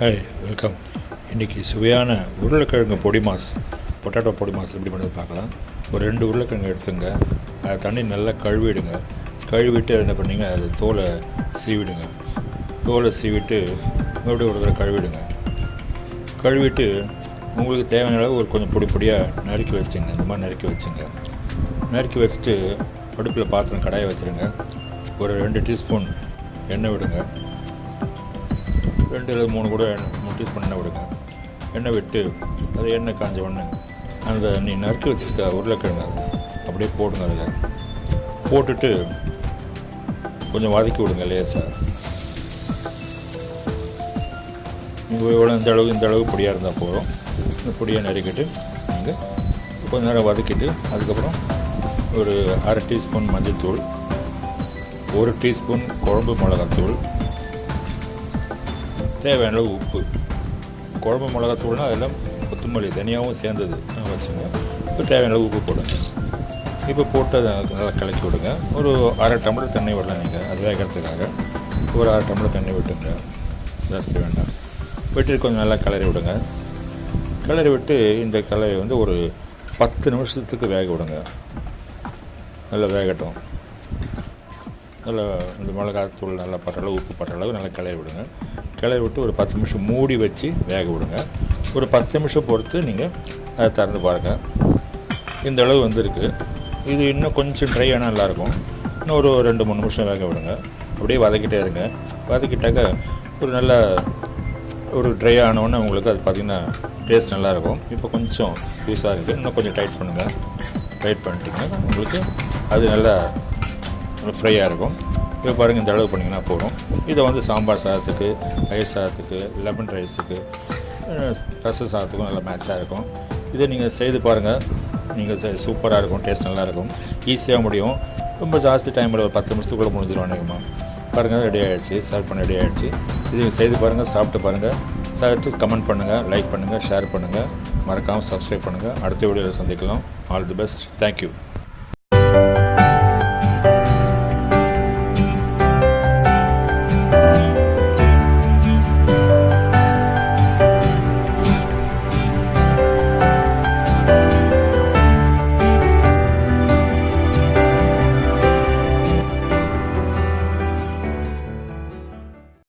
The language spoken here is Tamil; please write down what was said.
ஹாய் வெல்கம் இன்றைக்கி சுவையான உருளைக்கிழங்கு பொடி மாஸ் பொட்டேட்டோ பொடி மாஸ் எப்படி பண்ணுறது பார்க்கலாம். ஒரு ரெண்டு உருளைக்கிழங்கு எடுத்துங்க. அதை தண்ணி நல்லா கழுவிடுங்க. கழுவிட்டு என்ன பண்ணிங்க? அது தோலை சீவிடுங்க. தோலை சீவிட்டு மறுபடியும் ஒரு தடவை கழுவிடுங்க. கழுவிட்டு உங்களுக்கு தேவையான அளவு ஒரு கொஞ்சம் பொடி பொடியாக நறுக்கி வச்சுங்க. இந்த மாதிரி நறுக்கி வச்சுங்க. நறுக்கி வச்சுட்டு அடுப்பில் பாத்திரம் கடாயை வச்சுருங்க. ஒரு ரெண்டு டீஸ்பூன் எண்ணெய் விடுங்க. ரெண்டு அல்லது மூணு கூட எண்ணெய் பண்ண டீஸ்பூன் எண்ணெய் விடுங்க எண்ணெய் விட்டு அது எண்ணெய் காஞ்ச உடனே அந்த நீ நறுக்கி வச்சுருக்க உருளைக்கிழங்கு அப்படியே போடுங்க அதில். போட்டுட்டு கொஞ்சம் வதக்கி விடுங்க லேசாக நீங்கள் எவ்வளோ இந்த அளவு இந்த அளவு பொடியாக இருந்தால் போதும். இந்த பொடியை நறுக்கிட்டு நீங்கள் கொஞ்சம் நேரம் வதக்கிட்டு அதுக்கப்புறம் ஒரு அரை டீஸ்பூன் மஞ்சள்தூள் ஒரு டீஸ்பூன் குழம்பு மிளகாத்தூள் தேவையான அளவு உப்பு. குழம்பு மிளகாத்தூள்னால் அதெல்லாம் கொத்தமல்லி தனியாகவும் சேர்ந்தது. வச்சுங்க இப்போ தேவையான அளவு உப்பு போடுங்க. இப்போ போட்டு அதை நல்லா கலக்கி விடுங்க. ஒரு அரை டம்ளர் தண்ணி விடலாம் நீங்கள் அது வேகிறதுக்காக. ஒரு அரை டம்ளர் தண்ணி விட்டுங்க ஜாஸ்தி வேண்டாம். விட்டு கொஞ்சம் நல்லா கிளறி விடுங்க. கிளறி விட்டு இந்த கலரை வந்து ஒரு பத்து நிமிஷத்துக்கு வேக விடுங்க. நல்லா வேகட்டும். நல்லா இந்த மிளகாத்தூள் நல்லா படுற அளவு உப்பு படுற அளவு நல்லா கிளறி விடுங்க. கிளறி விட்டு ஒரு பத்து நிமிஷம் மூடி வச்சு வேக விடுங்க. ஒரு பத்து நிமிஷம் பொறுத்து நீங்கள் அதை திறந்து பாருங்கள் இந்த அளவு வந்திருக்கு. இது இன்னும் கொஞ்சம் ட்ரை ஆனால் நல்லாயிருக்கும். இன்னும் ஒரு ரெண்டு மூணு நிமிஷம் வேக விடுங்க. அப்படியே வதக்கிட்டே இருங்க. வதக்கிட்டாக்க ஒரு நல்ல ஒரு ட்ரை ஆனவுடனே உங்களுக்கு அது பார்த்திங்கன்னா டேஸ்ட் நல்லாயிருக்கும். இப்போ கொஞ்சம் லூஸாக இருக்குது இன்னும் கொஞ்சம் டைட் பண்ணுங்கள் டைட் பண்ணிட்டீங்கன்னா உங்களுக்கு அது நல்லா ஃப்ரையாக இருக்கும். இப்போ பாருங்கள் இந்த அளவு பண்ணிங்கன்னா போதும். இதை வந்து சாம்பார் சாதத்துக்கு தயிர் சாதத்துக்கு லெமன் ரைஸுக்கு ரச சாதத்துக்கும் நல்லா மேட்சாக இருக்கும். இதை நீங்கள் செய்து பாருங்கள் நீங்கள் சூப்பராக இருக்கும் டேஸ்ட் நல்லாயிருக்கும் ஈஸியாக முடியும். ரொம்ப ஜாஸ்தி டைமில் ஒரு பத்து நிமிஷத்துக்குள்ளே முடிஞ்சிடும் அநேகமாக பாருங்கள் ரெடி ஆகிடுச்சு சர்வ் பண்ண ரெடி ஆகிடுச்சு இது செய்து பாருங்கள் சாப்பிட்டு பாருங்கள் சாப்பிட்டு கமெண்ட் பண்ணுங்கள் லைக் பண்ணுங்கள் ஷேர் பண்ணுங்கள் மறக்காமல் சப்ஸ்கிரைப் பண்ணுங்கள் அடுத்த வீடியோவில் சந்திக்கலாம். All the best thank you